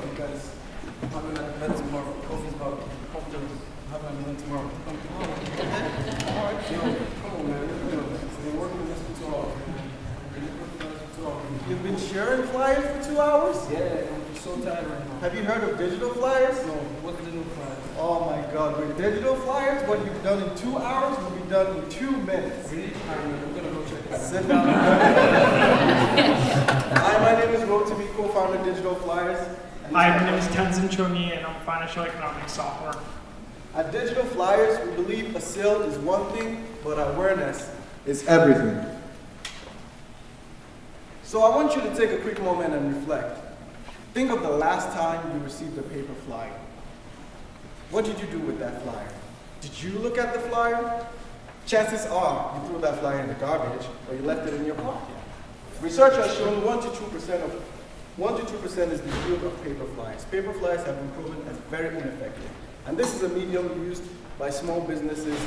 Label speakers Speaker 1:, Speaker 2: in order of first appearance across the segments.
Speaker 1: up, guys? I'm having an event tomorrow. Kofi's about to have an event tomorrow. Come to All right, yo, come on, man. You know, I've been working on this for two hours. man. Been working on this for two hours.
Speaker 2: You've been sharing flyers for two hours?
Speaker 1: Yeah, I'm so tired right now.
Speaker 2: Have you heard of digital flyers?
Speaker 1: No, what you do
Speaker 2: Oh my god, with digital flyers, what you've done in two hours will be done in two minutes.
Speaker 1: Really? I'm gonna go check it out.
Speaker 2: Sit down. Hi, my name is Rotimi, co-founder of Digital Flyers.
Speaker 3: Hi, my name
Speaker 2: is
Speaker 3: Tenzin Chongi, and I'm financial economics sophomore.
Speaker 2: At Digital Flyers, we believe a sale is one thing, but awareness is everything. So I want you to take a quick moment and reflect. Think of the last time you received a paper flyer. What did you do with that flyer? Did you look at the flyer? Chances are you threw that flyer in the garbage or you left it in your pocket. Research has shown 1 to 2% of 1 to 2% is the yield of paper flyers. Paper flyers have been proven as very ineffective. And this is a medium used by small businesses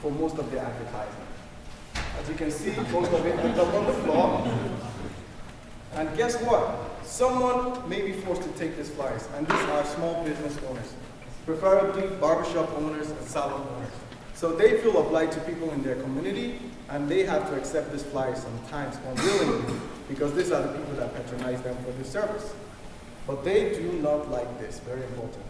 Speaker 2: for most of their advertising. As you can see, most of it ends up on the floor. And guess what? Someone may be forced to take these flyers, and these are small business owners, preferably barbershop owners and salon owners. So they feel obliged to people in their community, and they have to accept this flyers sometimes unwillingly, because these are the people that patronize them for this service. But they do not like this, very important.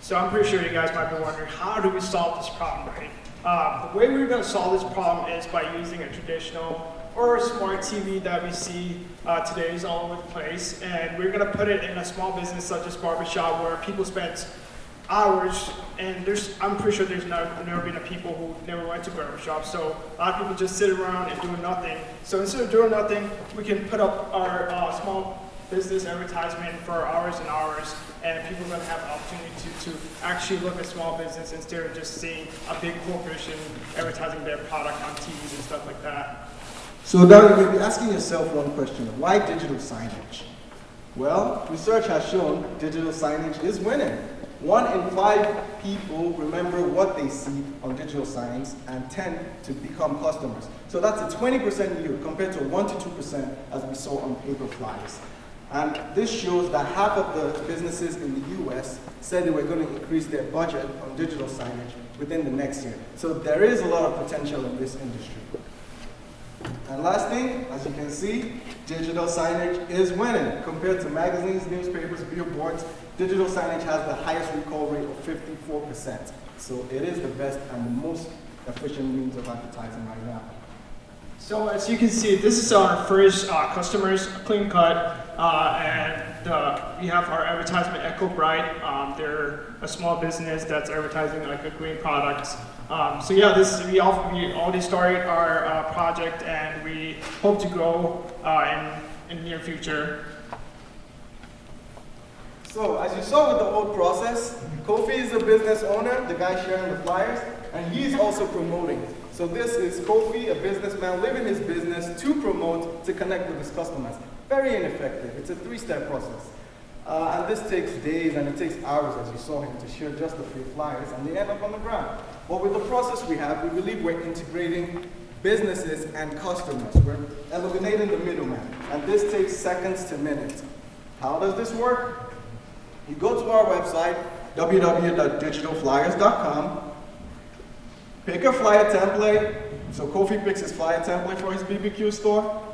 Speaker 3: So I'm pretty sure you guys might be wondering, how do we solve this problem, right? Uh, the way we're going to solve this problem is by using a traditional or a smart TV that we see uh, today is all over the place, and we're going to put it in a small business such as barbershop where people spend hours, and there's, I'm pretty sure there's never, never been a people who never went to barbershop, so a lot of people just sit around and do nothing. So instead of doing nothing, we can put up our uh, small business advertisement for hours and hours, and people are going to have opportunity to, to actually look at small business instead of just seeing a big corporation advertising their product on TVs and stuff like that.
Speaker 2: So now you may be asking yourself one question, why digital signage? Well, research has shown digital signage is winning. One in five people remember what they see on digital signs and tend to become customers. So that's a 20% yield compared to 1 to 2% as we saw on paper flyers. And this shows that half of the businesses in the US said they were going to increase their budget on digital signage within the next year. So there is a lot of potential in this industry. And last thing, as you can see, digital signage is winning. Compared to magazines, newspapers, billboards, digital signage has the highest recall rate of 54%. So it is the best and the most efficient means of advertising right now.
Speaker 3: So as you can see, this is our first uh, customers, CleanCut, uh, and uh, we have our advertisement Echo Bright. Um, they're a small business that's advertising like a green product. Um, so yeah, this we, all, we already started our uh, project, and we hope to grow uh, in in the near future.
Speaker 2: So as you saw with the whole process, Kofi is a business owner, the guy sharing the flyers, and he's also promoting. So this is Kofi, a businessman, living his business to promote, to connect with his customers. Very ineffective. It's a three-step process. Uh, and this takes days and it takes hours, as you saw him, to share just a few flyers, and they end up on the ground. But with the process we have, we believe we're integrating businesses and customers. We're eliminating the middleman, and this takes seconds to minutes. How does this work? You go to our website, www.digitalflyers.com, pick a flyer template. So Kofi picks his flyer template for his BBQ store.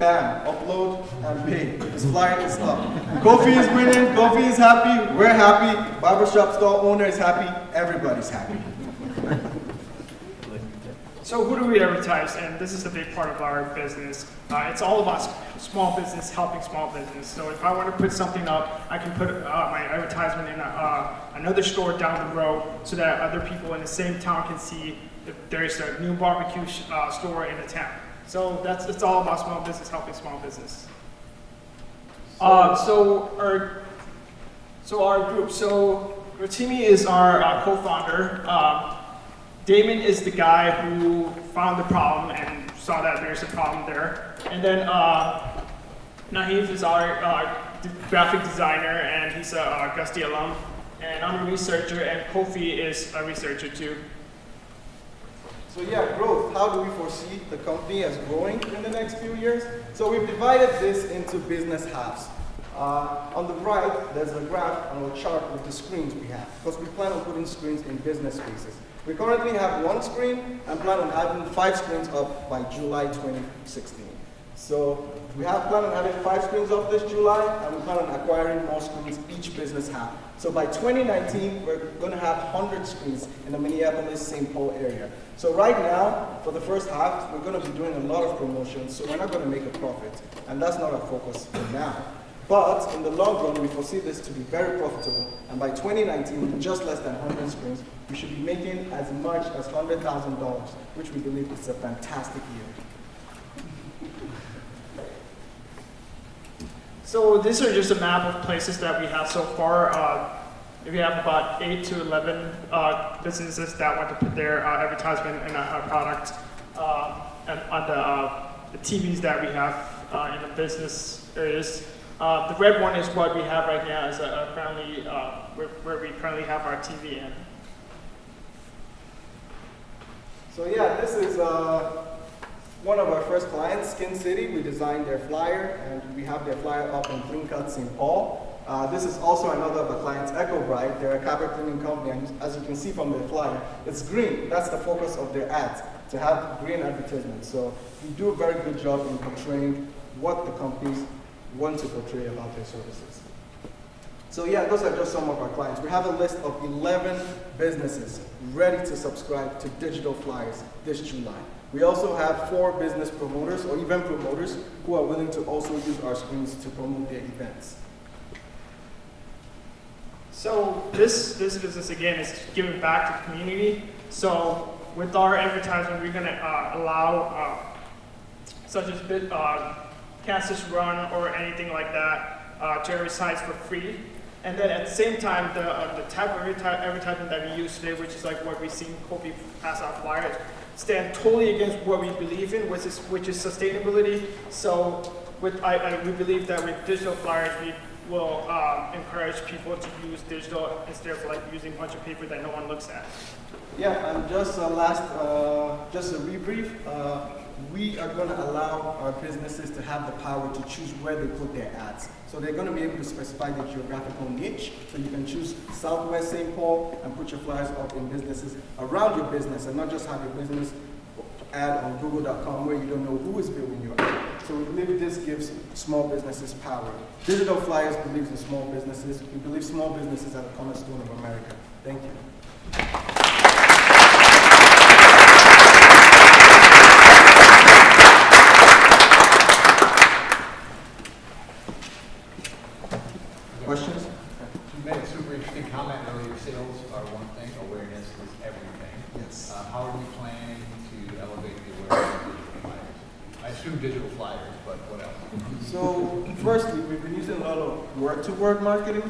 Speaker 2: Bam, upload and pay. It's flying is up. Kofi is winning, Kofi is happy, we're happy, barbershop store owner is happy, everybody's happy.
Speaker 3: So who do we advertise? And this is a big part of our business. Uh, it's all about small business, helping small business. So if I want to put something up, I can put uh, my advertisement in uh, another store down the road so that other people in the same town can see there's a new barbecue uh, store in the town. So that's it's all about small business, helping small business. Uh, so our so our group, so Rotimi is our uh, co-founder. Um, Damon is the guy who found the problem and saw that there's a problem there. And then uh, Nahif is our uh, graphic designer and he's a uh, Gusty alum. And I'm a researcher and Kofi is a researcher too.
Speaker 2: So yeah, growth. How do we foresee the company as growing in the next few years? So we've divided this into business halves. Uh, on the right, there's a graph on a chart with the screens we have, because we plan on putting screens in business spaces. We currently have one screen and plan on having five screens up by July 2016. So we have planned on having five screens up this July, and we plan on acquiring more screens each business have. So by 2019, we're going to have 100 screens in the Minneapolis-St. Paul area. So right now, for the first half, we're going to be doing a lot of promotions, so we're not going to make a profit, and that's not our focus for now. But in the long run, we foresee this to be very profitable, and by 2019, with just less than 100 screens, we should be making as much as $100,000, which we believe is a fantastic yield.
Speaker 3: So these are just a map of places that we have so far. Uh, we have about 8 to 11 uh, businesses that want to put their uh, advertisement in our product uh, and on the, uh, the TVs that we have uh, in the business areas. The red one is what we have right now, is currently where, where we currently have our TV in.
Speaker 2: So yeah, this is one of our first clients, Skin City. We designed their flyer, and we have their flyer up in Cut St. Paul. Uh, this is also another of the clients, Echo Bright. They're a carpet cleaning company, and as you can see from their flyer, it's green. That's the focus of their ads, to have green advertisements. So we do a very good job in portraying what the companies want to portray about their services. So yeah, those are just some of our clients. We have a list of 11 businesses ready to subscribe to digital flyers this July. We also have four business promoters or event promoters who are willing to also use our screens to promote their events.
Speaker 3: So this this business again is giving back to the community. So with our advertisement, we're gonna uh, allow uh, such as uh, Kansas Run or anything like that uh, to advertise for free. And then at the same time, the uh, the type of adverti- advertisement that we use today, which is like what we see Kofi pass out flyers, stand totally against what we believe in, which is which is sustainability. So with I, I we believe that with digital flyers, we will um, encourage people to use digital instead of like using a bunch of paper that no one looks at.
Speaker 2: Yeah, and just a last, uh, just a rebrief. Uh, we are going to allow our businesses to have the power to choose where they put their ads. So they're going to be able to specify the geographical niche. So you can choose Southwest St. Paul and put your flyers up in businesses around your business and not just have your business ad on google.com where you don't know who is viewing your ad. So we believe this gives small businesses power. Digital Flyers believes in small businesses. We believe small businesses are the cornerstone of America. Thank you. Questions?
Speaker 4: You made a super interesting comment earlier, sales are one thing, awareness is everything.
Speaker 2: Yes.
Speaker 4: Uh, how are we planning to elevate the awareness of digital flyers? Assume digital flyers, but what else?
Speaker 2: So, firstly, we've been using a lot of word-to-word marketing,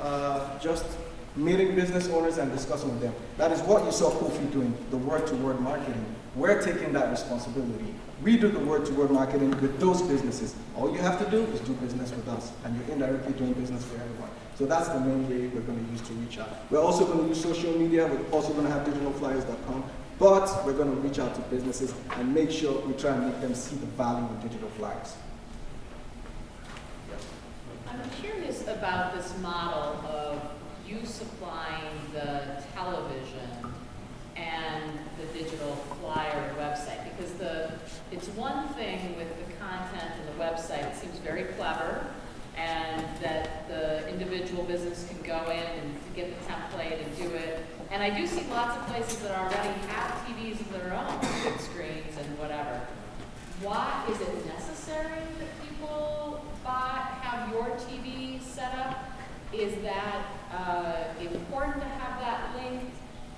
Speaker 2: uh, just meeting business owners and discussing with them. That is what you saw Kofi doing, the word-to-word marketing. We're taking that responsibility. We do the word-to-word marketing with those businesses. All you have to do is do business with us, and you're indirectly doing business for everyone. So that's the main way we're going to use to reach out. We're also going to use social media. We're also going to have digitalflyers.com. But we're going to reach out to businesses and make sure we try and make them see the value of digital flyers.
Speaker 5: I'm curious about this model of you supplying the television and the digital flyer website, because the, it's one thing with the content and the website, it seems very clever, and that the individual business can go in and get the template and do it. And I do see lots of places that already have TVs of their own, big screens and whatever. Why, is it necessary that people buy, have your TV set up? Is that uh, important to have that linked?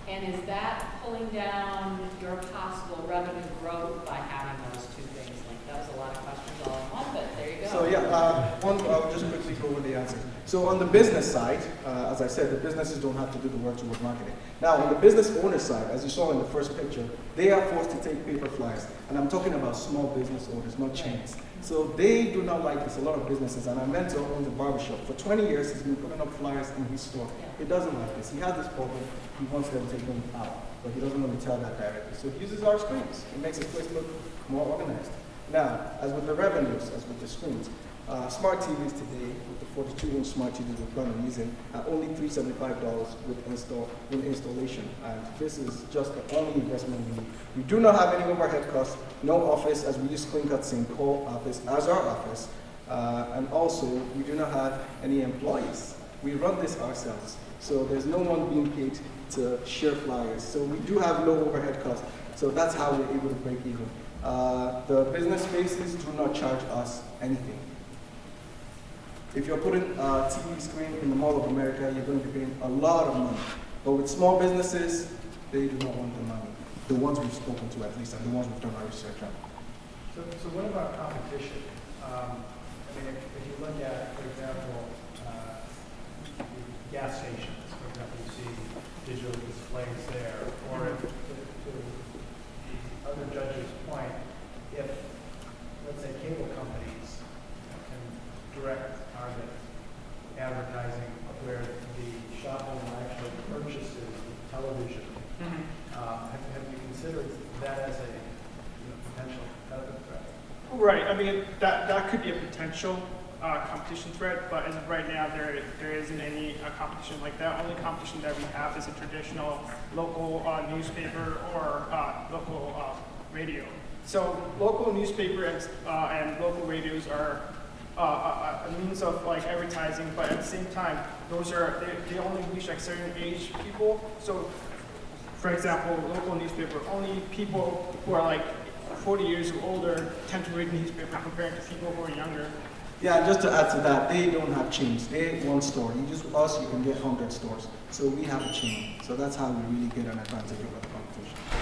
Speaker 5: And is that pulling down your possible revenue growth by having those two things linked? That was a lot of questions all in one, but there you go.
Speaker 2: So yeah, uh, one, I'll just quickly go over the answer. So on the business side, uh, as I said, the businesses don't have to do the work toward marketing. Now on the business owner side, as you saw in the first picture, they are forced to take paper flyers. And I'm talking about small business owners, not chains. So they do not like this, a lot of businesses. And our mentor owns a barbershop. For 20 years, he's been putting up flyers in his store. He doesn't like this. He has this problem. He wants them taken out. but he doesn't want to tell that directly. So he uses our screens. It makes his place look more organized. Now, as with the revenues, as with the screens, uh, smart TVs today, with the 42-inch smart TVs we're currently using, are only $375 with install with installation. And this is just the only investment we need. We do not have any overhead costs, no office, as we use CleanCut St. Paul office as our office. Uh, and also, we do not have any employees. We run this ourselves. So there's no one being paid to share flyers. So we do have low overhead costs. So that's how we're able to break even. Uh, the business spaces do not charge us anything. If you're putting a TV screen in the Mall of America, you're going to be paying a lot of money. But with small businesses, they do not want the money. The ones we've spoken to at least, and the ones we've done our research on.
Speaker 6: So, so what about competition? Um, I mean, if, if you look at, for example, uh, gas stations, for example, you see digital displays there, or if, to, to the other judge's point, if, let's say, cable companies can direct target advertising where the shopowner actually purchases the television, uh, have, have you considered that as a, you know, potential competitive threat?
Speaker 3: Right, I mean, that, that could be a potential uh, competition threat, but as of right now, there, there isn't any uh, competition like that. Only competition that we have is a traditional local uh, newspaper or uh, local uh, radio. So local newspaper and, uh, and local radios are uh, a, a means of like advertising, but at the same time, those are, they, they only reach like certain age people. So for example, local newspaper, only people who are like 40 years or older tend to read newspaper compared to people who are younger.
Speaker 2: Yeah, just to add to that, they don't have chains. They one store. You just us, you can get hundred stores. So we have a chain. So that's how we really get an advantage over the